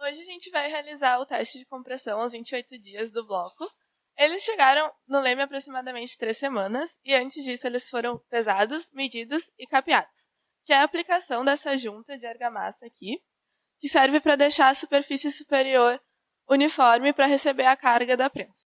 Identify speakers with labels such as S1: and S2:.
S1: Hoje a gente vai realizar o teste de compressão aos 28 dias do bloco. Eles chegaram no leme aproximadamente três semanas e antes disso eles foram pesados, medidos e capeados, que é a aplicação dessa junta de argamassa aqui, que serve para deixar a superfície superior uniforme para receber a carga da prensa.